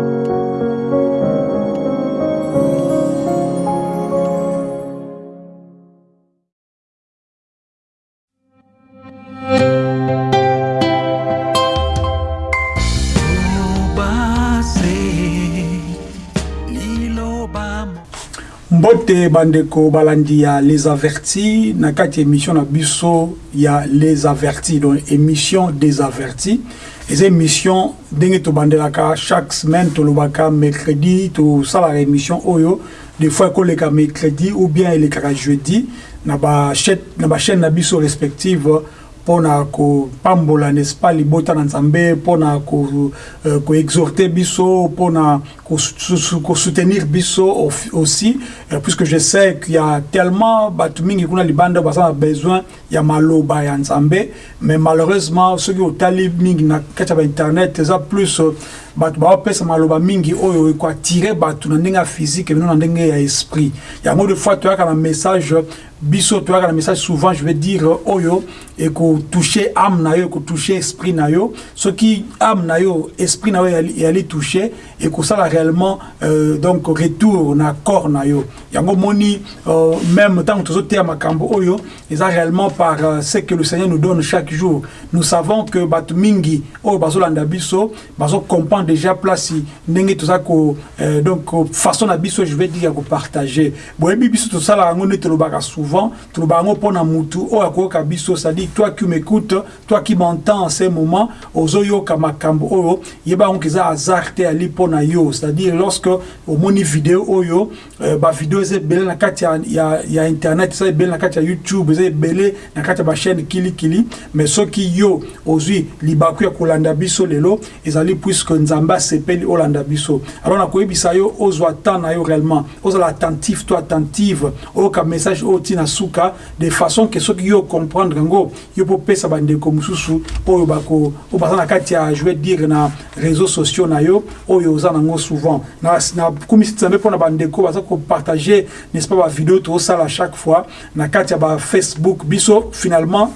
Thank you. Mbote bandeko balandi ya les avertis na kati émission na biso ya les avertis donc émission des avertis. Eza émission ndenge tobandelaka chaque semaine tolobaka mercredi tosalaka émission oyo. Des fois ekoleka mercredi ou bien elekaka jeudi na bachaîne na biso respective mpona kopambola n'est-ce pas libota na nzambe mpona koexhorte biso mpona kosoutenir biso aussi. Puisque je sais qu'il y a tellement bato mingi kuna libanda baza na besoin ya maloba ya nzambe mais malheureusement soki otali mingi na kati ya bainternet eza plus bato baopesa maloba mingi oyo ekoatire bato na ndenge ya physique bino na ndenge ya esprit. Yango de fois toyaka na message biso toyaka na message souvent je vais dire oyo ekotouche âme na yo ekotouche esprit na yo. Soki âme na yo esprit na yo eyali touche ekosala réellement euh, donc retour na corps na yo. Yango moni euh, même ntango tozoteya makambo oyo eza réellement par euh, ce que le seigneur nous donne chaque jour. Nous savons que bato mingi oyo bazolanda biso bazocomprendre déjà place ndenge toza ko euh, donc façon na biso je vais dire ya kopartage boyebi biso tosalaka yango nde tolobaka souvent tolobaka yango mpona mutu oyo akoyoka biso c'est-à-dire toi qui m'écoute toi qui m'entends en ce moment ozoyoka makambo oyo yeba yango eza hasard te ali mpona yo. C'est-à-dire lorsque omoni video oyo euh, bavideo eza ebele na kati ya, ya, ya internet eza ebele na kati ya youtube eza ebele na kati ya bachaîne kilikili. Mais soki yo ozwi libaku ya kolanda biso lelo ezali puisque nzambe asepeli olanda biso. Alors nakoyebisa yo ozwa temps na yo réellement. Ozala attentif to attentive. Oyoka message oyo ntina suka de façon ke soki yo comprendre yango yo popesa bandeko mosusu oyo bako oyo baza na kati ya je vais dire na réseaux sociaux na yo oyo oza nango souvent. Nakumisi nzambe mpona bandeko baza kopartage n'est-ce pas bavideo tozosala chaque fois na kati ya bafacebook biso finalement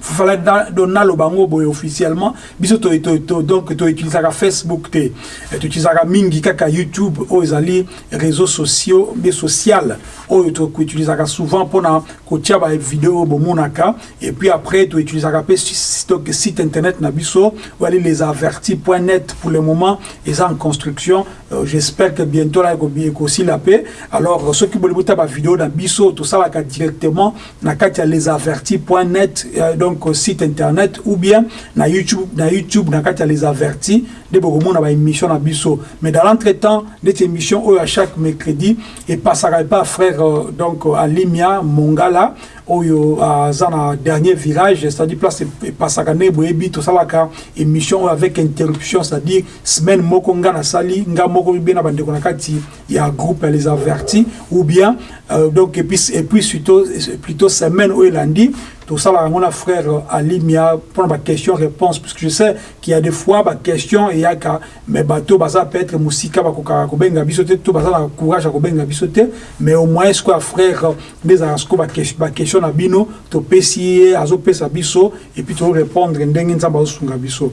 fala donalo bango boye officiellement. Biso to to donc to utilisaka Facebook te. Eh, to utilisaka mingi kaka YouTube o ezali réseaux sociaux mais social o to utilisaka souvent pona kotia ba vidéo bomonaka. Et puis après to utilisaka pe stock site internet na biso ou aller les avertis.net pour le moment. Ils en construction. Euh, j'espère que bientôt là aussi la paix. Alors ceux qui veulent ba vidéo na biso tout ça là directement na katia les avertis.net euh, donc donc site internet ou bien na youtube na youtube na kati ya les avertis nde bokomona baémission na biso. Mais dans l'entretemps ndeti émission oyo à chaque mercredi epasaka epa frère euh, donc alimia mongala oyo aza na dernier virage c'est-à-dire place epasaka nde boyebi tosalaka émission oyo avec interruption c'est-à-dire semaine moko nga nasali nga moko bie na bandeko na kati ya groupe ya les avertis ou bien euh, donc et puis, et puis plutôt, plutôt semaine oyo elandi tosalaka yango na frère alimia mpona baquestion réponse parce que je sais qu'il y a des fois baquestion eyaka mais bato baza peut-être mosika bakokaka kobenga biso te to baza na courage ya kobenga biso te mais au moins siko ya frère nde ezalaka siko baquestion na bino topesi ye azopesa biso et puis torépondre ndenge nzambe azosunga biso.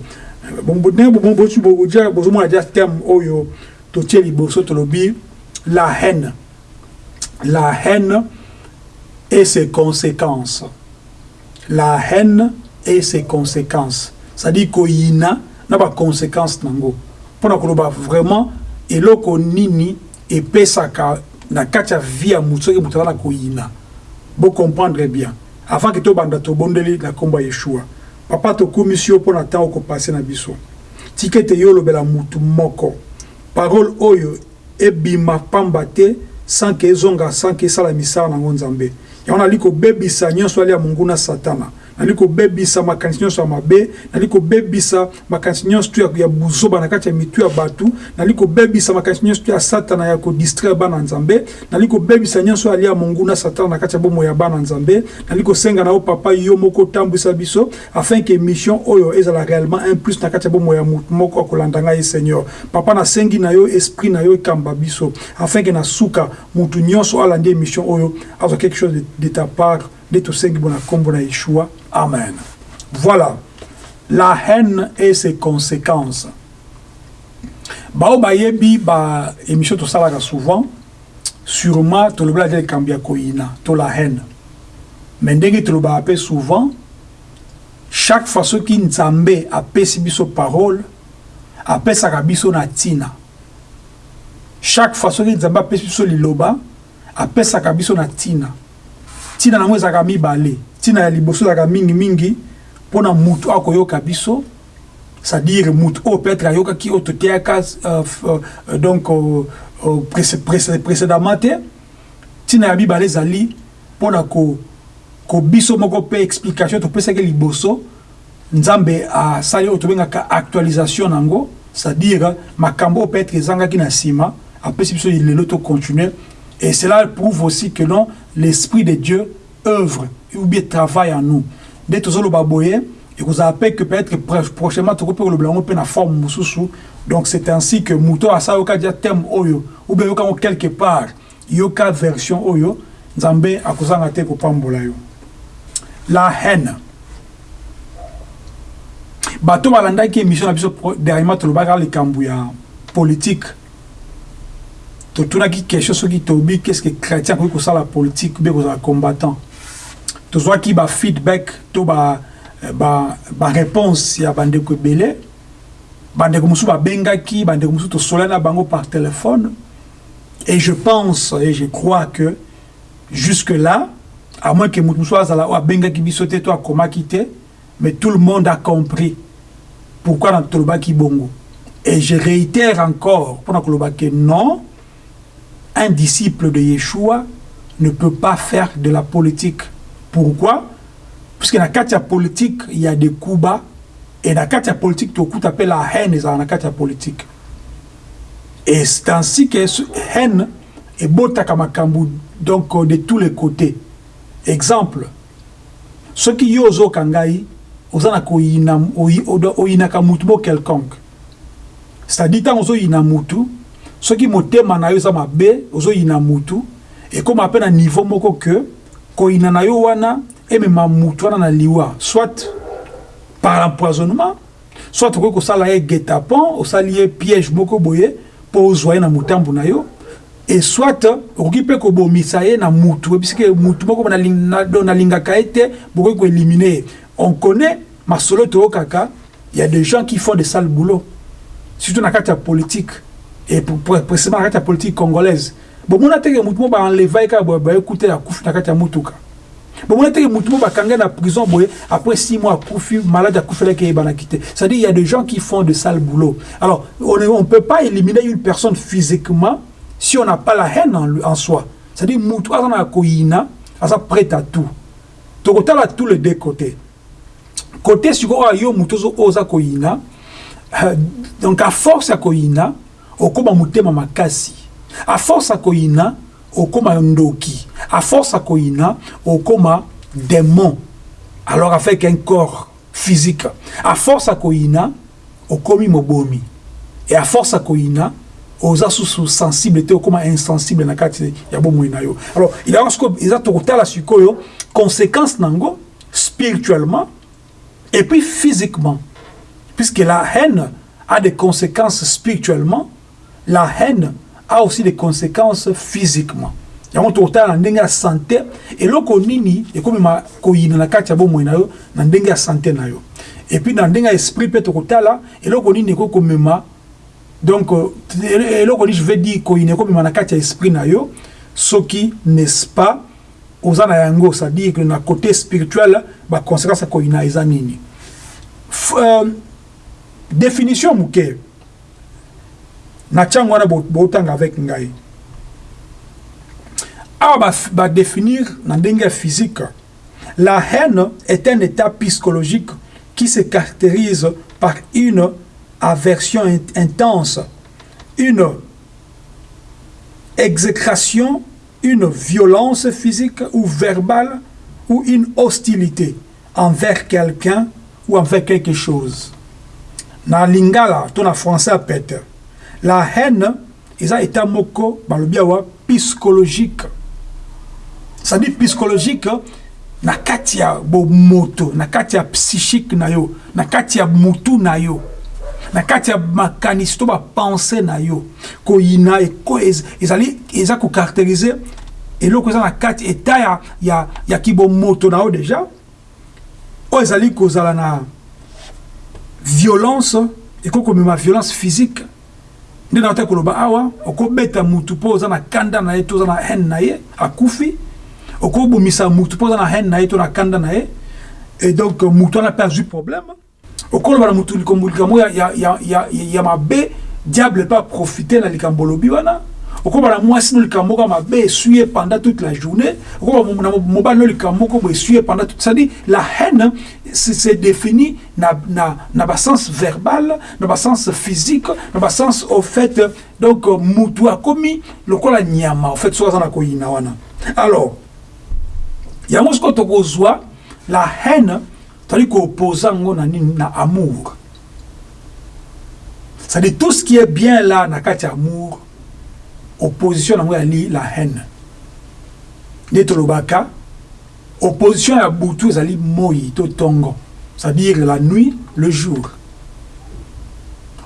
Ndenge bozomona dia terme oyo totie liboso tolobi la haine. La haine et ses conséquences la haine et ses conséquences. C'est-à-dire koyina na baconséquence nango mpona koloba vraiment eloko nini epesaka na kati ya vie ya motu soki moto aza na koyina bocomprendre bien. Avant ke tobanda tobondeli na nkombo ya yeshua papa tokumisi yo mpona ntango okopase na biso. Tika ete yo olobela motu moko. Parole oyo ebima pamba te sans ke ezonga sans ke esala misala nango nzambe yango nali kobebisa nyonso ali ya monguna satana nali kobebisa makanisi nyonso ya mabe nali kobebisa makanisi nyonso to ya buzoba na kati ya mitu ya bato nali kobebisa makanisi nyonso to ya satana ya kodistraire bana nzambe nali kobebisa nyonso ali ya monguna satana na kati ya bomoi ya bana nzambe nali kosenga na yo papa yo moko otambwisa biso afin ke mission oyo ezala réellement un plus na kati ya bomoi ya motu moko akolanda ngai seigneur. Papa nasengi na yo esprit na yo ekamba biso afin ke na suka motu nyonso alandi émission oyo azwa quelque chose de, de ta part nde tosengi nkombo na yeshua. Amen. Voilà. La haine et ses conséquences. Bao bayebi ba émission tosalaka souvent. Sûrement tolobela te likambo ya koyina to la haine. Mais ndenge tolobaka mpe souvent chaque fois soki nzambe apesi biso parole apesaka biso na ntina. Chaque fois soki nzambe apesi biso liloba apesaka biso na ntina ntina nango ezalaka mibale ntina ya liboso ezalaka mingimingi mpona mutu akoyoka biso c'est-à-dire mutu oyo peut-être ayokaki oyo toteyaka euh, euh, donc euh, précédemment te ntina ya mibale ezali mpona ko, ko biso moko mpe explication topesaki liboso nzambe asali oyo tobengaka actualisation nango c'est-à-dire makambo oyo peut-être ezangaki na nsima apesi biso lelo tocontinue et cela prouve aussi que non l'esprit de Dieu œuvre ou bien travaille en nous. Nde tozoloba boye ekozala mpe que peut-être prochainement tokoki mpe kolobela yango mpe na forme mosusu. Donc c'est ainsi que moto asala yoka dia thème oyo ou bien yoka yango quelque part yoka version oyo nzambe akozanga te kopambola yo. La haine. Bato balandaki émission na biso dernièrement tolobaka likambo ya politique totunaki question soki toyebi qu'est ce que chrétien akoki kosala politique mpe kozala combattant? Tozwaki bafeedback to baréponse ya bandeko ebele. Bandeko mosusu babengaki bandeko mosusu tosolai na bango par téléphone. Et je pense et je crois que jusque là à moins que motu mosusu azala oyo abengaki biso te to akomaki te mais tout le monde a compris pourquoi na tolobaki bongo. Et je réitère encore mpona koloba ke non un disciple de Yeshua ne peut pas faire de la politique. Pourquoi? Parce que dans la politique, il y a des coups bas. Et dans la politique, tout coup appelle la haine dans la politique. Et c'est ainsi que cette haine est makambu donc de tous les côtés. Exemple, ce qui y ozo kangai, ozana ko ina oyina kamutu quelconque. C'est-à-dire tant ozo ina mutu, soki motema na yo eza mabe ozoyina mutu ekóma mpe na niveau moko ke koyina na yo wana emema mutu wana na liwa. Soit par empoisonnement soit okoki kosala ye guetapon osali ye piège moko boye mpo ozwa ye na motambu na yo. E soit okoki mpe kobomisa ye na mutu oyebisike mutu moko nalingaka ye te bokoki koélimine ye. On connaît masolo toyokaka il y a des gens qui font de sale boulot surtout na kati ya politique et précisément na kati ya politique congolaise. Bomona teke mutu mo baenleva kaka boye baekuta akufi na kati ya mutuka bomona teke mutu mo bakanga na prison boye après six mois akufi malade akufelaki eyebanaki te c'est-à-dire il y a des gens qui font de sale boulot alors on ne peut pas éliminer une personne physiquement si on n'a pas la haine en, en soi. C'est-à-dire mutu aza na koyina aza prêt à tout. Tokotala tous les deux côtés. Côté sikoyo yo mutu oyo oza koyina donc à force ya koyina okóma motema makasi. A force ya koyina okóma ndoki. A force ya koyina okóma démon. Alors avec un corps physique. A force ya koyina okomi mobomi. Et a force ya koyina oza susu sensible te okóma insensible na kati ya bomoi na yo. Alors ilaka sikoyo eza tokotala sikoyo conséquence nango spirituellement et puis physiquement. Puisque la haine a des conséquences spirituellement la haine a aussi des conséquences physiquement. Yango tokotala na ndenge ya santé eloko nini ekomema koyina na kati ya bomoi na yo na ndenge ya santé na yo. Epuis na ndenge ya esprit mpe tokotala eloko donc nini je veux dire koyina ekomema na kati ya esprit na yo soki n'est-ce pas oza na yango c'est-à-dire que na côté spirituel baconséquence ya koyina eza nini. Euh, définition moke na ntango wana botanga avec ngai. Awa badéfinir ba na ndenge ya physique la haine est un état psychologique qui se caractérise par une aversion intense une exécration une violence physique ou verbale ou une hostilité envers quelqu'un ou envers quelque chose. Na lingala to na français apete la haine eza état moko balobi awa psychologique. C'est-à-dire psychologique na kati ya bomoto na kati ya psychique na yo na kati ya mutu na yo na kati ya makanisi to na yo. Koyina eko- ez- ezali eza kocaracterize eloko eza na kati eta ya, ya, ya kibomoto na yo deja oyo ezali kozala na violence ekoki komema violence physique nde na te koloba awa okobeta mutu mpo oza na kanda na ye to oza na haine na ye akufi. Okobomisa mutu mpo oza na haine na ye to na kanda na ye. Et donc mutu wana mpe azwi problème. Okoloba na mutu likambo likambo ya, ya, ya, ya, ya mabe diable mpe aprofite na likambo olobi wana mwasi no likambo mabe pendant toute la journée? Mobali no pendant toute c'est-à-dire la haine c'est défini na, na, na basens verbal na basens physique na basens au fait donc euh, mutu akomi lokola nyama au fait so aza na wana alors la haine tozali kooposa yango na nini na amour. C'est-à-dire tout ce qui est bien là na kati ya amour opposition nango yali la haine. Nde tolobaka opposition ya butu ezali moi to tongo. C'est-à-dire la nuit le jour.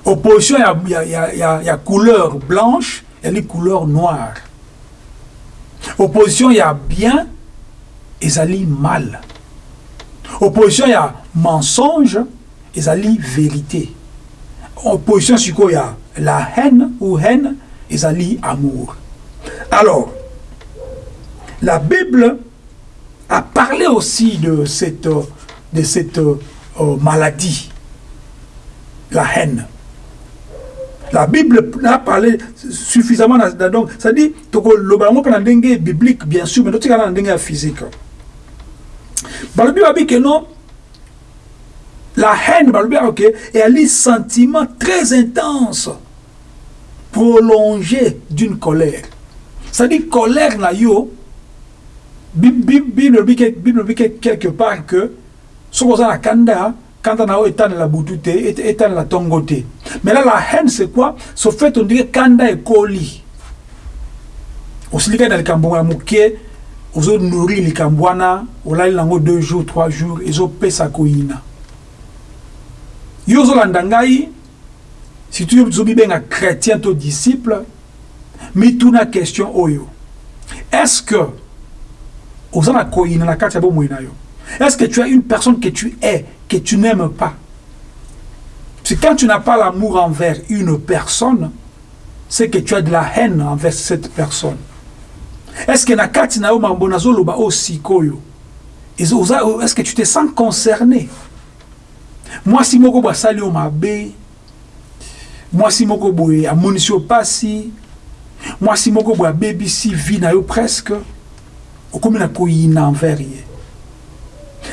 Opposition ya, ya, ya, ya, ya couleur blanche ezali couleur noire. Opposition ya bien ezali mal. Opposition ya mensonge ezali vérité. Opposition sikoyo ya la haine ou haine ezali amour. Alors la bible a parlé aussi de cette, de cette euh, maladie la haine. La bible a parlé suffisamment donc c'est-à-dire tokoloba yango mpe na ndenge biblique bien sûr mais totikala na ndenge physique. Balobi babi ke non? La haine balobi ok eyali sentiment très intense d'une colère. C'est-à-dire colère na yo Bi- bi- bible ke- quelque part que soki oza na kanda kanda na yo etanela butu te et- etanela ntongo te mais là la haine c'est quoi? So fait on dirait kanda ekoli osilika na likambo ya moke ozonourrir likambo wana olali nango deux jours trois jours yo ozolanda ngai surtout yo ozobibenga chrétien to disciple mituna question oyo est-ce que oza na koyina na kati ya bomoi na yo est-ce que tu as une personne que tu es que tu n'aimes pas? C'est quand tu n'as pas l'amour envers une personne c'est que tu as de la haine envers cette personne. Est-ce que na ezo- oza- est-ce que tu te sens concerné? Mwasi moko boye asali yo mabe mwasi moko boye amonisi yo pasi. Mwasi moko boye abebisi vie na yo presque. Okomi na koyina envers ye.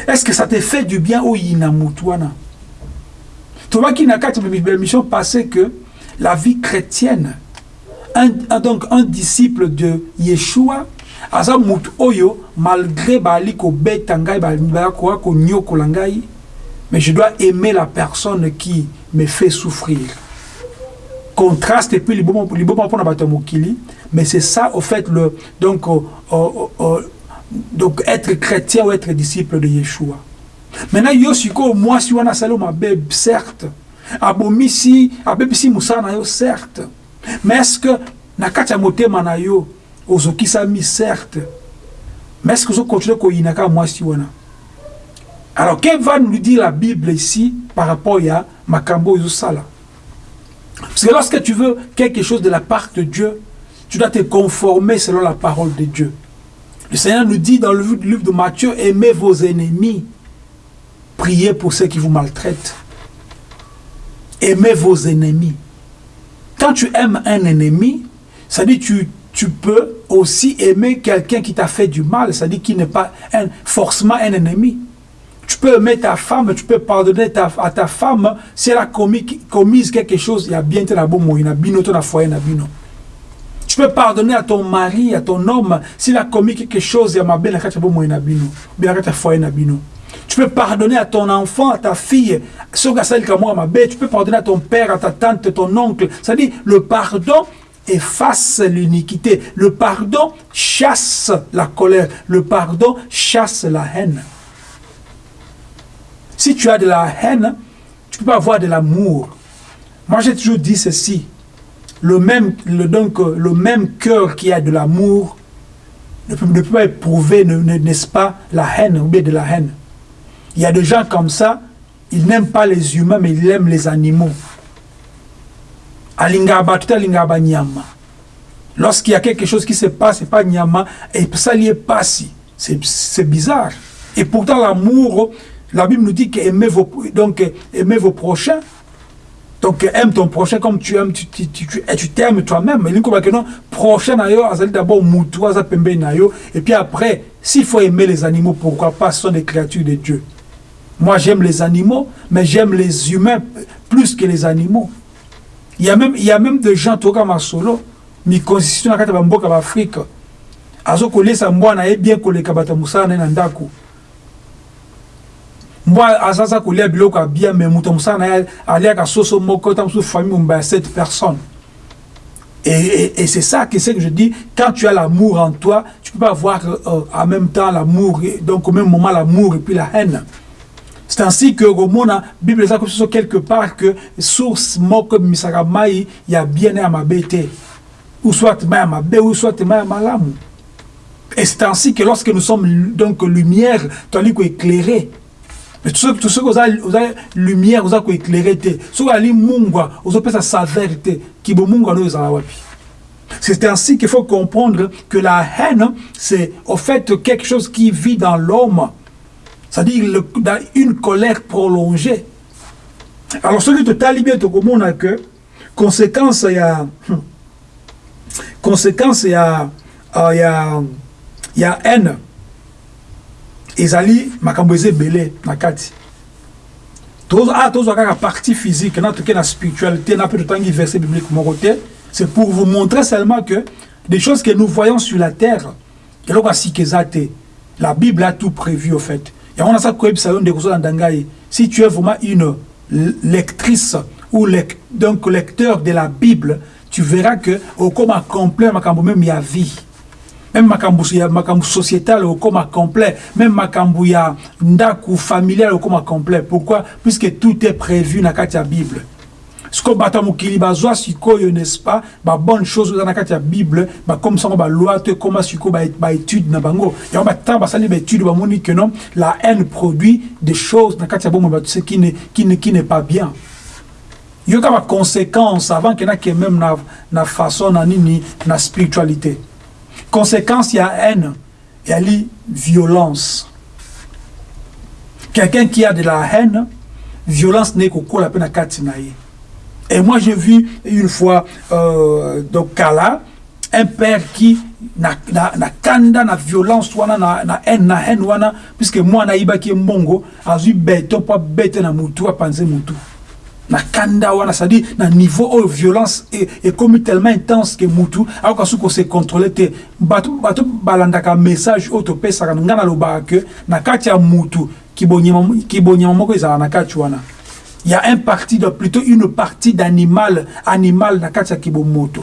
Est-ce que ça te fait du bien oyina mutu wana? Tobaki na kati ya passée que la vie chrétienne donc un disciple de Yeshua aza mutu oyo malgré bali kobeta ngai bali koya konyokola ngai mais je dois aimer la personne qui me fait souffrir contraste et puis mpona bato ya mokili. Mais c'est ça au fait le donc euh, euh, euh, donc être chrétien ou être disciple de Yeshua. Maintenant yo sikoyo mwasi wana asali yo mabe certes abomisi abebisi mosala na yo certes. Mais est ce que na kati ya motema na yo ozokisami certes. Mais est ce que ozokontinue koyina kaka mwasi wana? Alors que va nous dire la bible ici par rapport ya makambo oyo ezosala parce que lorsque tu veux quelque chose de la part de Dieu, tu dois te conformer selon la parole de Dieu. Le Seigneur nous dit dans le livre de Matthieu, aimez vos ennemis, priez pour ceux qui vous maltraitent. Aimez vos ennemis. Quand tu aimes un ennemi, ça dit tu, tu peux aussi aimer quelqu'un qui t'a fait du mal, c'est-à-dire qui n'est pas forcément un ennemi. Tu peux aimer ta femme, tu peux pardonner à ta femme si elle a commis, quelque chose, il bien la il bino. Tu peux pardonner à ton mari, à ton homme, s'il a commis quelque chose, il y a ma belle. Tu peux pardonner à ton enfant, à ta fille, tu peux pardonner à ton père, à ta tante, ton oncle. C'est-à-dire, le pardon efface l'iniquité. Le pardon chasse la colère. Le pardon chasse la haine. Si tu as de la haine, tu ne peux pas avoir de l'amour. Moi, j'ai toujours dit ceci. Le même, donc, euh, le même cœur qui a de l'amour ne peut, ne peut pas éprouver, ne- ne- n'est-ce pas, la haine ou bien de la haine. Il y a des gens comme ça, ils n'aiment pas les humains, mais ils aiment les animaux. Tout. Lorsqu'il y a quelque chose qui se passe, c'est pas nyama, et ça est pas si. C'est bizarre. Et pourtant, l'amour, la Bible nous dit qu'aimer vos, donc, aimer vos prochains. Donc, aime ton prochain comme tu aimes, tu tu- tu- tu- et tu t'aimes toi-même. Mais l'unique que non, prochain d'abord moutou, aza pembe na yo. Et puis après, s'il faut aimer les animaux, pourquoi pas, ce sont des créatures de Dieu. Moi, j'aime les animaux, mais j'aime les humains plus que les animaux. Il y a même, il y a même des gens, toka masolo, mi constitution na kati ya bamboka baafrika azokolesa mbwana ye bien koleka bato ya mosala na ye na ndako mbwa azaza kolia biloko ya bien me moto mosala na ye aliaka soso moko ta mosusu famille momba ya 7 personnes et, et, et c'est ça que c'est que je dis, quand tu as l'amour en toi, tu peux pas avoir euh, en même temps l'amour, donc au même moment l'amour et puis la haine. C'est ainsi que la Bible comme ça quelque part que source moko misaka mai il y a bien à ma bête ou soit ma bête ou soit ma lame. Et c'est ainsi que lorsque nous sommes donc lumière, tandis qu'on éclairé. Mais tout ce tout ce que vous avez, vous avez lumière, vous avez éclairé. Ce que vous avez vous avez sa te. Qui ezala wapi. C'est ainsi qu'il faut comprendre que la haine, c'est au fait quelque chose qui vit dans l'homme. C'est-à-dire une colère prolongée. Alors, ce qui te tali bien, tu comprends que conséquence, il y a. Conséquence, il y a. Il y a. Il y a haine. Ezali makambo eza ebele na kati. Ah tozwa kaka partie physique na toke na spiritualité na mpe totangi verset biblique moko te c'est pour vous montrer seulement que des choses que nous voyons sur la terre la bible a tout prévu au fait. Yango naza si tu es vraiment une lectrice ou lec donc lecteur de la bible tu verras que okoma complet makambo même ya vie même makambo ya makambo sociétal okoma complet. Même makambo ya ndaku familial okoma complet. Pourquoi? Puisque tout est prévu kati ya bible. Sikoyo bato ya mokili bazwa sikoyo n'est-ce pas? Babonne chose eza na kati ya bible. Bakomisa yango baloi to ekóma sikoyo ba- baétude na bango. Yango batango basali baétude bamoni que non la haine produit des choses ya bomoi bato ce qui ne, qui ne, qui n'est pas bien. Yoka baconséquence avant ke nake même na, na façon na nini na spiritualité conséquence ya haine yali violence. Quelqu'un qui a de la haine violence n'est na kati na ye et moi j'ai vu une fois euh, donc kala un père qui na, na, na kanda na violence wana na, na haine na haine wana puisque mwana ayibaki ye mbongo azwi beto mpo abete na mutu apanze mutu na kanda wana c'est-à-dire na niveau oyo violence e- ekomi tellement intense ke mutu akoka soki kose contrôle te bato bato balandaka message oyo topesaka nga nalobaka ke na kati ya mutu kibonyama kibonyama moko ezala na kati wana. Il y a un parti de plutôt une partie d'animal animal na kati ya kibomoto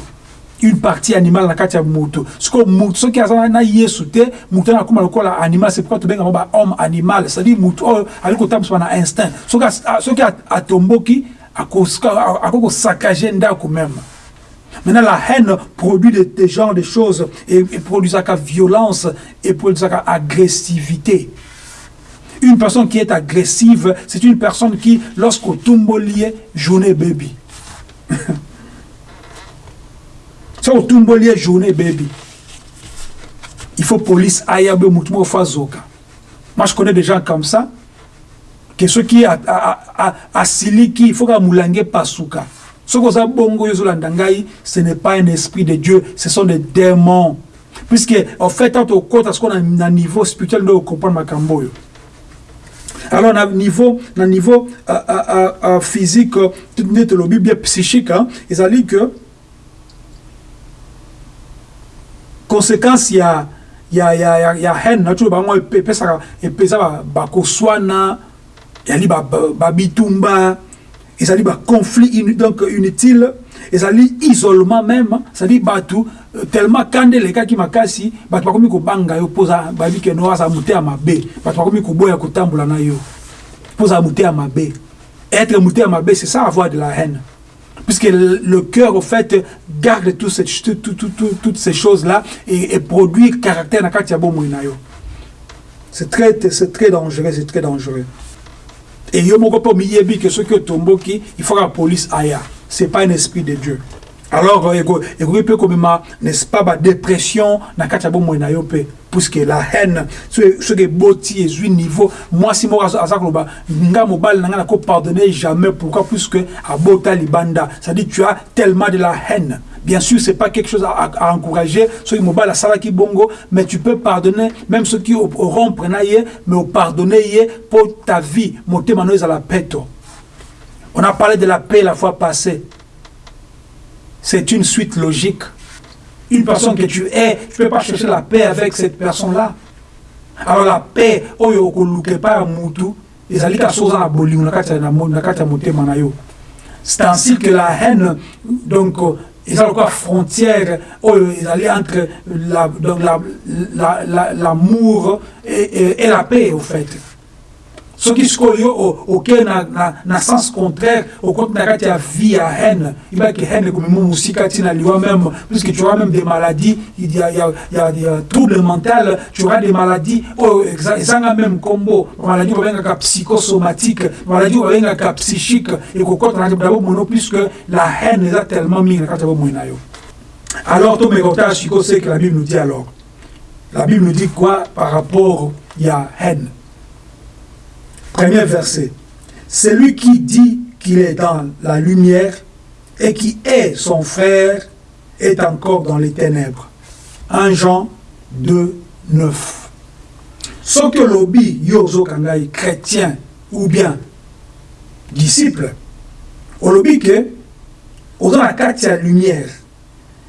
une partie animale na kati ya moto sikoyo moto soki aza na- yesu te moto wana akóma lokola animal c'est pourquoi tobengaka ba homme animal c'est-à-dire moto oyo ali kotambusa na instinct soki atomboki akoki kosakage ndako même Maintenant, la haine produit de, de genre de choses et, produit ça violence et produit ça agressivité. Une personne qui est agressive, c'est une personne qui, lorsqu'au tumbolier, journée baby. Ça, au tumbolier, journée baby. Il faut police ayabe mutumo fazoka. Moi, je connais des gens comme ça. Que ceux qui a, a, a, a siliki, il faut que moulange pasuka. Ce que ça bongo yozolanda ngai, ce n'est pas un esprit de Dieu, ce sont des démons. Puisque, en fait, quand on compte à ce qu'on a un niveau spirituel, nous comprenons makambo yo. Alors, na niveau, na niveau euh, euh, euh, physique, net le bien psychique, hein, ont dit que conséquence ya ya ya ya, ya haine na tu bango epesaka epesa bakoswana ezali babitumba ba, ba ezali baconflit in, donc inutile ezali isolement même cetadi bato euh, tellement kanda elekaki makasi bato bakomi kobanga yo mpoza babi keno aza moteya mabe. Bato bakomi koboya kotambola na yo mpoza moteya mabe. Être moteya mabe c'est ça avoir de la haine. Puisque le cœur, au fait, garde tout tout, tout, tout, toutes ces choses-là et, et, produit caractère C'est très, très dangereux, c'est très dangereux. Et yo moko po miyebi que ce que tomboki, il faut la police aille. C'est pas un esprit de Dieu. Alors, il peut comme n'est-ce pas, la dépression, na kati bomo na yo pe, puisque la haine, ce que boti est un niveau, moi si moi aza koloba, nga mobile na nga ko pardonner jamais, pourquoi? Puisque abota libanda, ça dit tu as tellement de la haine. Bien sûr, c'est pas quelque chose à, à encourager, la sala qui bongo, mais tu peux pardonner même ceux qui auront prenaye, mais au pardonner pour ta vie. On a parlé de la paix la fois passée c'est une suite logique. Une personne que tu es, tu ne peux pas chercher la paix avec cette personne-là. Alors la paix, oyo okoluke pa ya mutu. C'est ainsi que la haine, donc, ezali quoi frontière oyo ezali entre l'amour la, la, la, et, et, et la paix, au fait. Soki sikoyo yo okei na, na, na sens contraire okoti na kati ya vie ya haine. Ibaki haine ekomema mosika ntina liwa même. Puisque tu auras même des maladies il y a, il y a, il y a, il y a trouble mental tu auras des maladies. Oyo ezanga même kombo maladie babengaka psychosomatique maladie babengaka psychique. Ekokota na kati na bomono puisque la haine eza tellement mingi na kati ya bomoi na yo. Alors tomeka otala sikoyo ce que la bible nous dit alors. La bible nous dit quoi par rapport ya haine? Premier verset. Celui qui dit qu'il est dans la lumière et qui est son frère est encore dans les ténèbres. 1 Jean 2, 9. Ce que lobby yozo kangai chrétien ou bien disciple, que ozo na kati ya lumière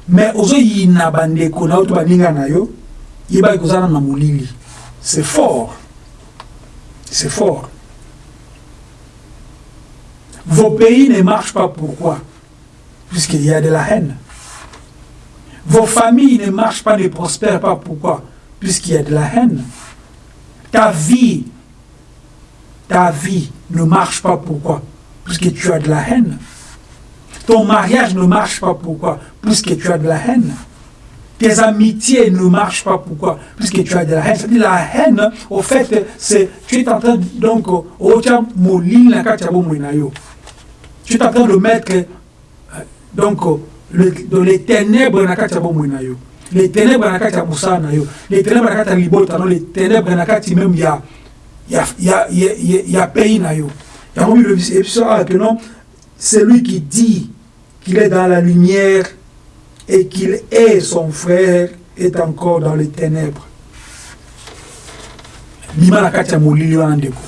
mais ozo yina bandeko na oto baninga na yo kozala na molili c'est fort c'est fort Vos pays ne marchent pas. Pourquoi? Puisqu'il y a de la haine. Vos familles ne marchent pas, ne prospèrent pas. Pourquoi? Puisqu'il y a de la haine. Ta vie, ta vie ne marche pas. Pourquoi? Puisque tu as de la haine. Ton mariage ne marche pas. Pourquoi? Puisque tu as de la haine. Tes amitiés ne marchent pas. Pourquoi? Puisque tu as de la haine. C'est-à-dire la haine, au fait, c'est tu es en train donc, au tu es en train de mettre euh, donc le, dans les ténèbres na kati ya bomoi na yo. Les ténèbres na kati ya mosala na yo. Les ténèbres na kati ya libota no les ténèbres na kati même ya ya ya ya, ya, ya pays na yo. Yango biso awa que non celui qui dit qu'il est dans la lumière et qu'il est son frère est encore dans les ténèbres. Bima na kati ya molili wana ndeko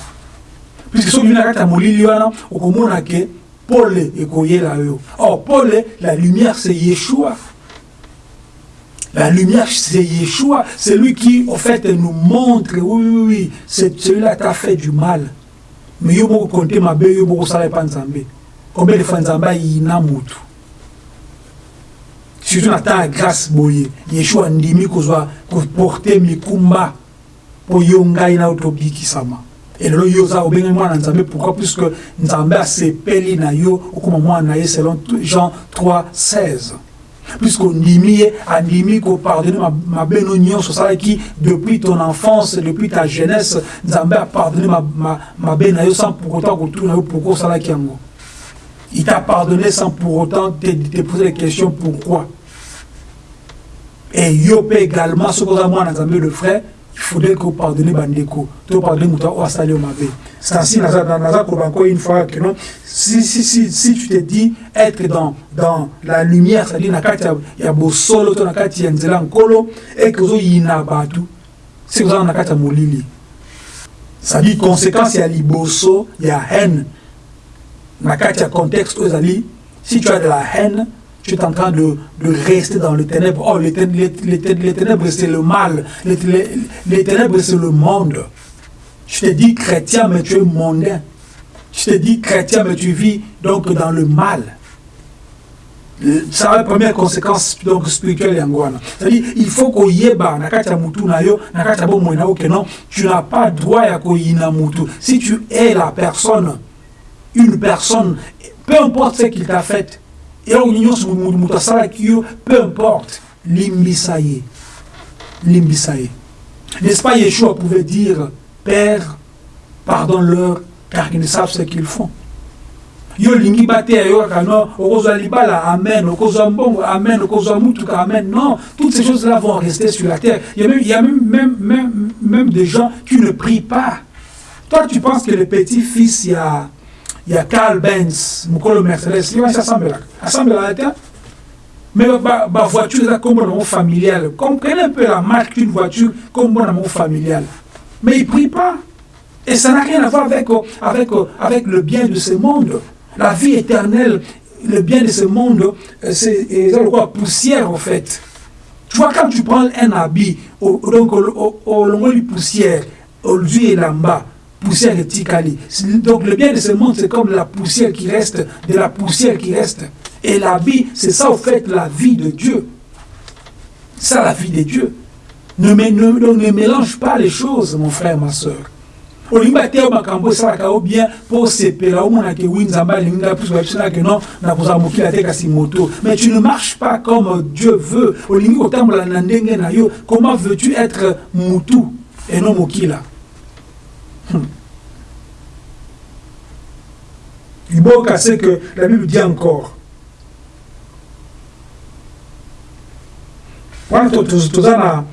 puisque soki bima na kati ya molili wana okomona ke Paul et yo. Or, Paul, la lumière, c'est Yeshua. La lumière, c'est Yeshua. C'est lui qui, en fait, nous montre, oui, oui, oui, celui-là t'a fait du mal. Mais yo moko compter ma bé, yo moko sala pa nzambe. Combien de fois nzamba yina mutu. Surtout na ta grâce boye. Yeshua ndimi kozwa ko porter mikumba po yo ngai na otobikisama. Elelo yo oza obengi mwana pourquoi puisque nzambe asepeli na yo selon jean 3 16 puisque ondimi ye andimi osalaki depuis ton enfance depuis ta jeunesse nzambe apardonne mabe na yo sans pour autant kotuna yo pourquoi osalaki yango. Il t'a pardonné sans pour autant te, te poser les questions pourquoi? Et yo également soki oza mwana nzambe le frère faudrait que pardonner bandeko. To pardonner mutu oyo asali yo mabe c'est ainsi naza koloba encore une fois que non si, si, si, si tu te dis être dans, dans la lumière c'est-à-dire na kati ya, ya bosolo to na kati ya nzela nkolo et que ozoyina bato si kozala na kati ya molili. C'est-à-dire conséquence ya liboso ya haine. Na kati ya contexte oyo ezali si tu as de la haine tu es en train de, de rester dans les ténèbres. Oh, les, ténèbres, c'est le mal. Les, les ténèbres, c'est le monde. Je te dis chrétien, mais tu es mondain. Je te dis chrétien, mais tu vis donc dans le mal. C'est la première conséquence donc spirituelle. C'est-à-dire il faut que yeba nakati ya mutu na yo tu n'as pas droit ya koyina mutu. Si tu es la personne, une personne, peu importe ce qu'il t'a fait, eloko nyonso moto asalaki yo peu importe. Limbisa ye limbisa ye n'est-ce pas yeshua pouvait dire père pardonne-leur car ils ne savent ce qu'ils font. Yo olingi bateya yo kaka non okozwa libala amen okozwa mbongo amen okozwa mutuka amen. Non toutes ces choses là vont rester sur la terre. Il y a même, il y a même, même, même, même des gens qui ne prient pas. Toi tu penses que le petit fils il y a il y a Carl Benz mokolo Mercedes. Il va s'assembler assemblée la terre mais ba voiture eza kombo nango familiale comprenez un peu la marque d'une voiture kombo nango familiale mais il prie pas. Et ça n'a rien à voir avec, avec, avec le bien de ce monde. La vie éternelle, le bien de ce monde, euh, c'est poussière en fait. Tu vois, quand tu prends un habit, donc au long poussière, au et là-bas, poussière et tikali. Donc le bien de ce monde, c'est comme la poussière qui reste, de la poussière qui reste. Et l'habit, c'est ça, au fait, la vie de Dieu. Ça, la vie de Dieu. Ne, mélange pas les choses, mon frère, ma soeur. olingi te makambo esalaka yo bien mpo osepela omonake wi nzambe alingi nga plus babisanake non nakozala mokili te kasi moto mais tu ne marches pas comme dieu veut olingi kotambola na ndenge na yo comment veux-tu être mutu et non mokila? Iboka c'est que la Bible dit encore. Wana toza na,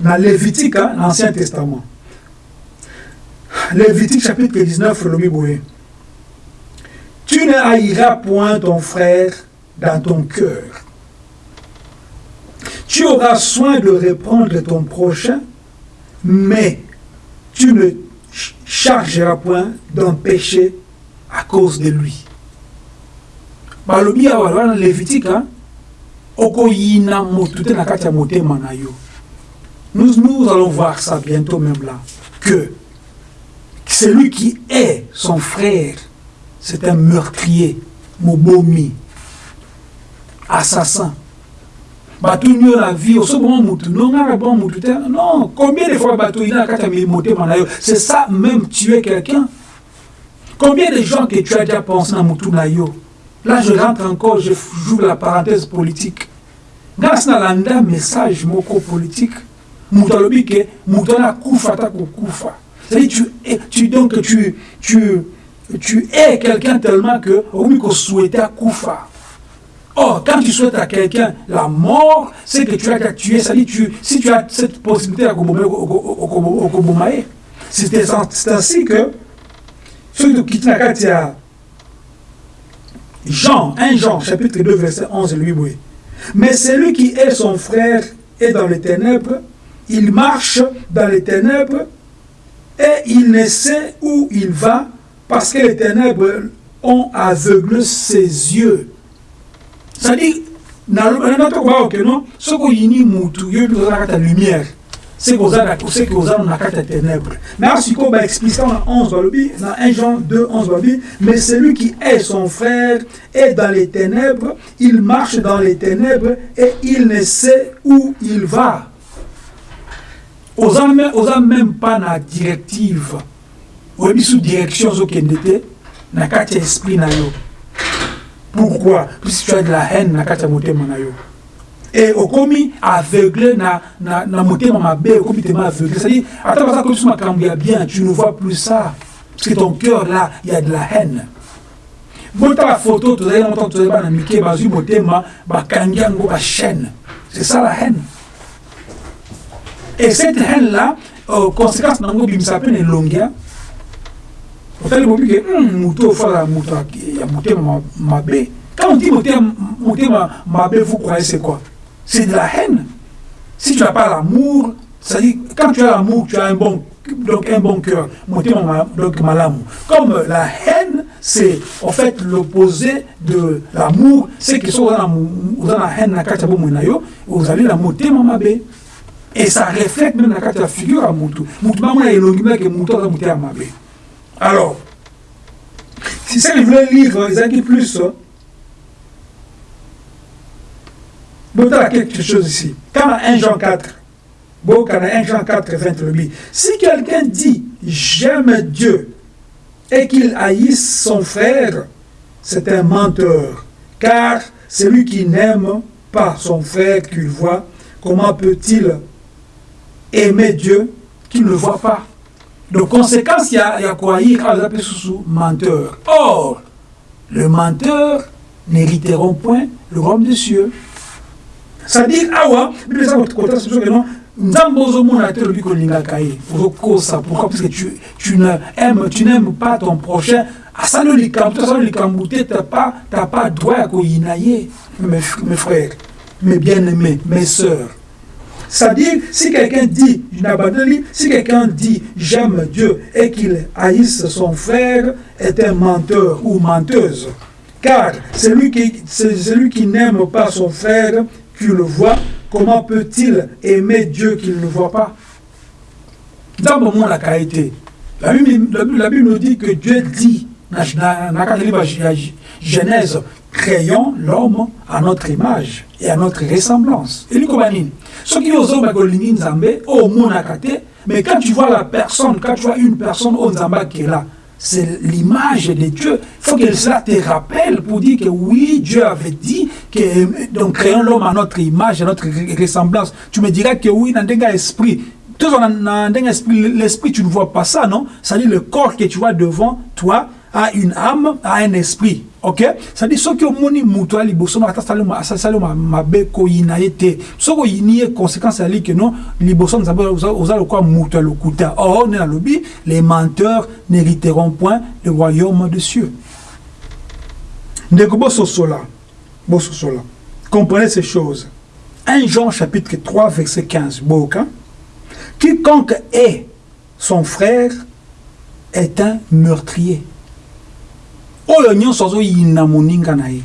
na Lévitique l'Ancien Testament. Lévitique chapitre 19, le Tu ne haïras point ton frère dans ton cœur. Tu auras soin de reprendre ton prochain, mais tu ne chargeras point d'un péché à cause de lui. te na nous, nous allons voir ça bientôt même là que celui qui est son frère, c'est un meurtrier, mobomi, assassin. Bato nio la vie osoboma mutu nongaka bon mutu te non. Combien de fois bato ina kati ya motema na c'est ça même tuer quelqu'un. Combien de gens que tu as déjà pensé na mutu na yo là je rentre encore je joue la parenthèse politique. Ngasi nalanda message moko politique. Mutu alobi ke mutu wana akufa ata kokufa C'est-à-dire, tu, tu, donc, tu, tu, tu es quelqu'un tellement que, souhaitait à Koufa. Or, quand tu souhaites à quelqu'un la mort, c'est que tu as qu'à tuer. C'est-à-dire, tu, si tu as cette possibilité à Kobomae, c'est ainsi que, ceux qui quittent Jean, 1 Jean, chapitre 2, verset 11, lui, oui. Mais celui qui est son frère est dans les ténèbres, il marche dans les ténèbres, et il ne sait où il va parce que les ténèbres ont aveuglé ses yeux. C'est-à-dire, ce qu'on y mutu, la lumière. C'est que vous avez la ténèbres. Mais ce qu'on va expliquer dans 11 dans 1 Jean 2, 11 mais celui qui est son frère est dans les ténèbres, il marche dans les ténèbres et il ne sait où il va. oza même pas na directive oyebi sous direction ozokende te na kati ya esprit na yo pourquoi? Puisque tu as de la haine na kati ya motema na yo. Et okomi aveugle na, na, na motema mabe okomi tema aveugle c'est-à-dire ata baza komi so makambo bien tu ne vois plus ça. Parce que ton cœur là il y a de la haine. Botala photo tozali na motango tozali bana mike bazwi motema bakangi yango bachaîne c'est ça la haine. Et cette haine-là, euh, conséquence nango bimisa pe na elongia otali bobi ke motu ofala moto ya motema mabe. Quand on dit motema mabe vous croyez c'est quoi? C'est de la haine. Si tu n'as pas l'amour c'est-à-dire quand tu as l'amour tu as un bon donc un bon cœur. Motema donc malamu. Comme la haine c'est en fait l'opposé de l'amour c'est que so oza na haine na kati ya bomoi na yo ozali na motema mabe. Et ça reflète même la carte figure à Moutou. Moutou, maman est l'ongime que Moutou a mouté à Mabé. Alors, si ça, ils voulaient lire, ils ont plus. Bon, as quelque chose ici. Quand 1 Jean 4, bon, quand 1 Jean 4, 20, le si quelqu'un dit j'aime Dieu et qu'il haïsse son frère, c'est un menteur. Car celui qui n'aime pas son frère qu'il voit, comment peut-il aimer Dieu qu'il ne voit pas? De conséquence, il y a, quoi? Il y a menteur. Or, le menteur n'hériteront point le royaume des cieux. C'est-à-dire, awa, nzambe ozomona te lobi kolingaka ye ozokosa. Pourquoi? Parce que tu, tu n'aimes pas ton prochain. Asali likambo asali likambo te t'as pas pas droit ya koyina ye mes frères mes bien-aimés mes sœurs c'est-à-dire, si quelqu'un dit, si quelqu'un dit j'aime Dieu et qu'il haïsse son frère, est un menteur ou menteuse. Car celui qui, qui n'aime pas son frère, qu'il le voit, comment peut-il aimer Dieu qu'il ne voit pas Dans le la qualité, la Bible nous dit que Dieu dit, dans la Genèse, créons l'homme à notre image et à notre ressemblance. Et ce qui est au mais quand tu vois la personne, quand tu vois une personne au Nzamba qui est là, c'est l'image de Dieu. Il faut que cela te rappelle pour dire que oui, Dieu avait dit que donc créons l'homme à notre image, à notre ressemblance. Tu me diras que oui, dans un esprit, l'esprit, tu ne vois pas ça, non? C'est-à-dire le corps que tu vois devant toi a une âme, a un esprit. ok? C'est-à-dire soki omoni moto ya liboso ata asali mabe koyina ye te. Soki oyini ye conséquence ezali ke non liboso nzambe oza lokola moto ya lokuta. Or nde nalobi les menteurs n'hériteront point le royaume de cieux. Ndeko bososola bososola. Comprenez ces choses. 1 Jean chapitre 3 verset 15 boka quiconque est son frère est un meurtrier oyo nyonso azoyina moninga na ye.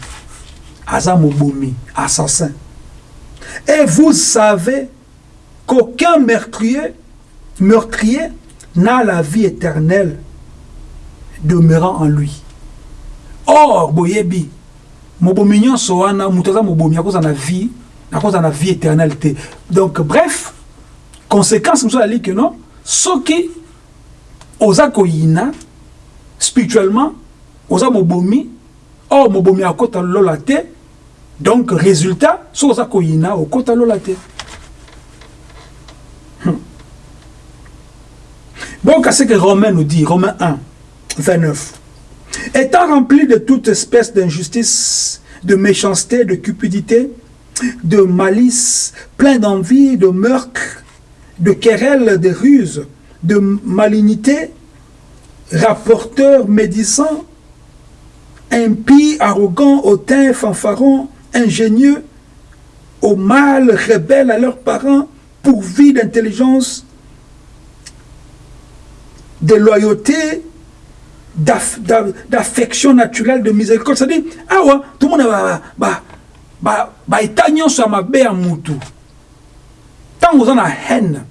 Aza mobomi assassin. Et vous savez qu'aucun meurtrier meurtrier n'a la vie éternelle demeurant en lui. Or boyebi mobomi nyonso wana moto aza mobomi akoza na vie akoza na vie éternelle te. Donc bref conséquence mosusu ali ke non? Soki oza koyina spirituellement oza mobomi or mobomi akota lola te. Donc résultat soki oza koyina okota lola te. Hmm. donc ce que Romain nous dit Romain 1 29 étant rempli de toute espèce d'injustice de méchanceté de cupidité de malice plein d'envie de meurtre de querelles de ruses de malignité rapporteur médisant impie, arrogant, hautain, fanfaron, ingénieux, au mal, rebelles à leurs parents, pourvus d'intelligence, de loyauté, d'affection naturelle, de miséricorde. C'est-à-dire, ah ouais, tout le monde va, bah, bah, bah, nyonso ya mabe ya mutu ntango oza na haine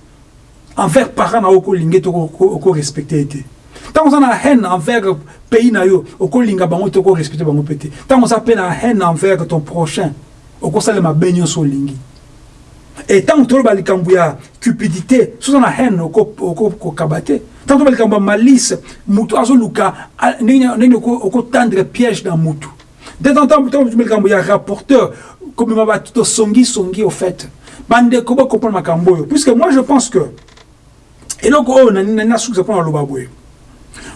envers parent na yo okolinga ete okorespecte ete ntango oza na haine envers pays na yo okolinga bango te okorespecte bango mpe te. Ntango oza mpe na haine envers ton prochain okosalela mabe nyonso olingi. E ntango toloba likambo ya cupidité so oza na haine okokaba te. Ntango toloba likambo ya malice motu azoluka ndenge okotendre piège na motu de temps temps toloba likambo ya rapporteur komema bato tosongisongi au fait. Bandeko bocomprendre makambo oyo. Puisque moi je pense que eloko oyo nasukiza mpona loba boye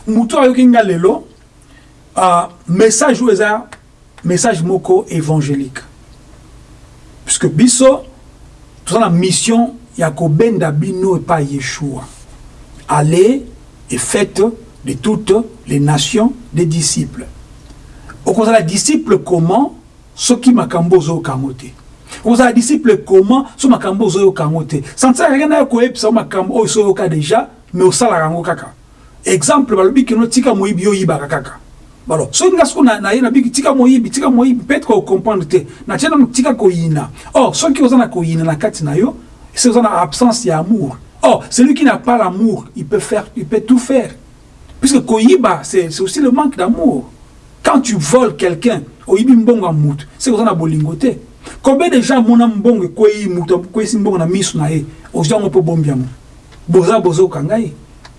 moto ayoki nga lelo message oyo message moko évangélique. Puisque biso toza na mission ya kobenda bino epai yeshua. Allez et faites de toutes les nations des disciples. Okozala disciple comment? Soki makambo ozoyoka yango te okozala disciple comment? So makambo ozoyoka yango te santisaka na yo koyebisa makambo oyo soyoka déjà mais osalaka yango kaka exemple balobi kino tika moyibi yo oyibaka kaka. Balo soki nga siko na ye nabiki tika moyibi tika moyibi peut-être kocomprendre te natie nano tika koyina. Or soki oza na koyina na kati na yo c'est oza na absence ya amour or celui qui n'a pas l'amour il peut faire il peut tout faire. Puisque koyiba c'est aussi le manque d'amour. Quand tu voles quelqu'un oyibi mbongo ya mutu c'est oza na bolingo combien de gens mona mbongo ekweyi mutu ekweyisi mbongo na miso na ye ozwi yango mpo bombi boza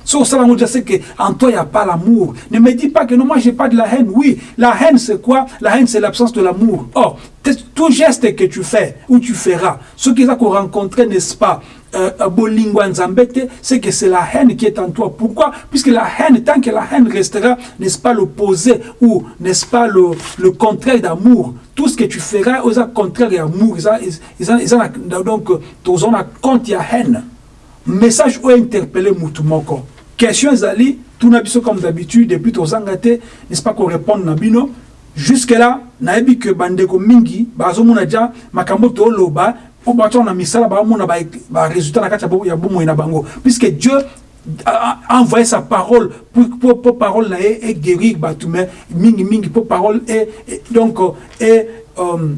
So, ça, c'est que en toi, il n'y a pas l'amour. Ne me dis pas que non, moi, j'ai pas de la haine. Oui, la haine, c'est quoi La haine, c'est l'absence de l'amour. Or, tout geste que tu fais ou tu feras, ce qu'ils ont rencontré, n'est-ce pas, euh, c'est que c'est la haine qui est en toi. Pourquoi Puisque la haine, tant que la haine restera, n'est-ce pas, l'opposé ou n'est-ce pas le, le contraire d'amour. Tout ce que tu feras, le contraire d'amour. Donc, tu as compte, il y a haine. Message ou interpellé Moutoumoko question ezali tuna biso comme d'habitude depuis tozanga te n'est-ce pas qu'on répond na bino. Jusque là nayebi ke bandeko mingi bazomona dia makambo toloba po bato na misala baomona barésultat na kati ya bomoi na bango puisque dieu a envoyé sa parole pour, pour, pour parole na ye guérir bato mais mingi mingi pour parole et, et donc et euh,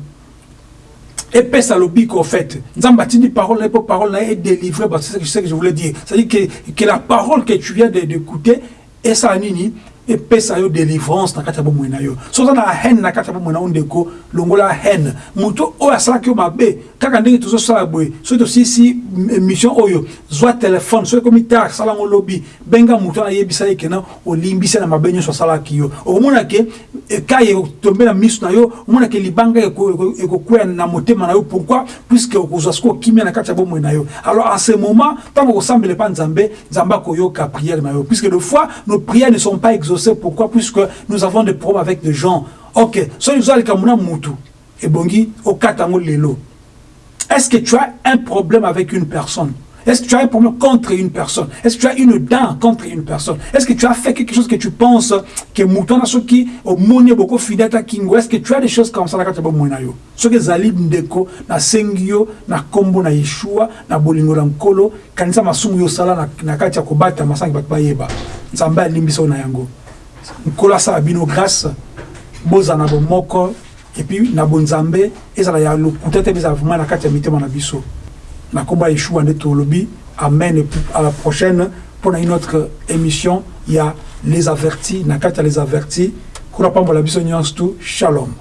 epesa lobiko au fait. Nzambe atindi parole na po parole na ye délivré c'est ce que je voulais dire. C'est à dire que, que la parole que tu viens d'écouter esala nini epesa yo délivrance na kati ya bomoi na yo. So oza na haine na kati ya bomoi na yo ndeko longola haine. Moto oyo asalaki yo mabe kaka ndenge tozosala boye soki tosilisi émission oyo zwa telefone soki ekomi te asala yango lobi benga moto ayebisa ye kena olimbisi na mabe nyonso asalaki yo. Okomona ke ekai etombe na miso na yo omona ke libanga ekokwea na motema na yo. Pourquoi? Puisque okozwa soki okimia na kati ya bomoi na yo. Alors en ce moment ntango okosambela epa nzambe nzambe akoyoka prière na yo. Puisque de fois nos prières ne sont pas exaucées pourquoi puisque nous avons des problèmes avec des gens. Ok soki ozalika mona mutu ebongi okata yango lelo. Est-ce que tu as un problème avec une personne? Est-ce que tu as un problème contre une personne? Est-ce que tu as une dent contre une personne? Est-ce que tu as fait quelque chose que tu penses que mouton ce qui au monde beaucoup kingo Est-ce que tu as des choses comme ça yo Ce que zalib ndeko na sengio na kombo na Yeshua na bolingo na nkolo kanisa yo sala na na kati ya kobata masangi bato bayeba. Nzambe alimbisa na yango nkolo asala bino grâce bozana bomoko et puis na bonzambe ezala ya lokuta te ezala vraiment na kati ya mitema na biso. Na komba yeshua nde tolobi amen à la prochaine pour une autre émission. Il y a les avertis na ya les avertis. Kuna pambola biso nyonso shalom